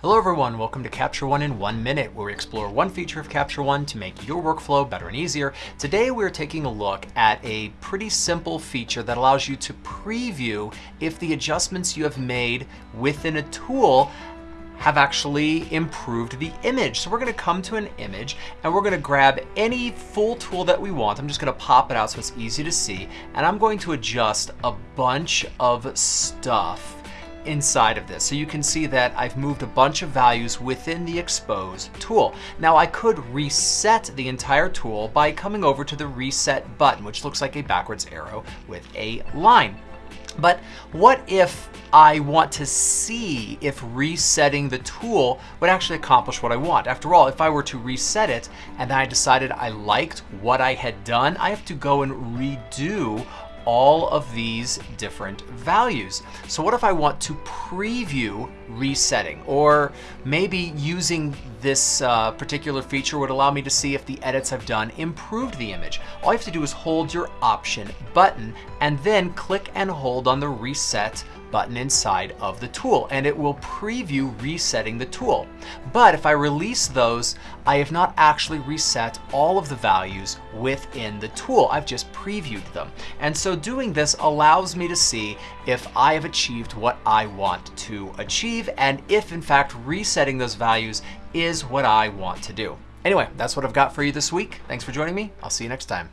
Hello everyone, welcome to Capture One in one minute, where we explore one feature of Capture One to make your workflow better and easier. Today we're taking a look at a pretty simple feature that allows you to preview if the adjustments you have made within a tool have actually improved the image. So we're gonna come to an image and we're gonna grab any full tool that we want. I'm just gonna pop it out so it's easy to see. And I'm going to adjust a bunch of stuff inside of this. So you can see that I've moved a bunch of values within the expose tool. Now I could reset the entire tool by coming over to the reset button, which looks like a backwards arrow with a line. But what if I want to see if resetting the tool would actually accomplish what I want? After all, if I were to reset it and then I decided I liked what I had done, I have to go and redo all of these different values. So what if I want to preview resetting or maybe using this uh, particular feature would allow me to see if the edits I've done improved the image. All you have to do is hold your option button and then click and hold on the reset button inside of the tool and it will preview resetting the tool. But if I release those, I have not actually reset all of the values within the tool. I've just previewed them. And so doing this allows me to see if I have achieved what I want to achieve and if in fact resetting those values is what I want to do. Anyway, that's what I've got for you this week. Thanks for joining me. I'll see you next time.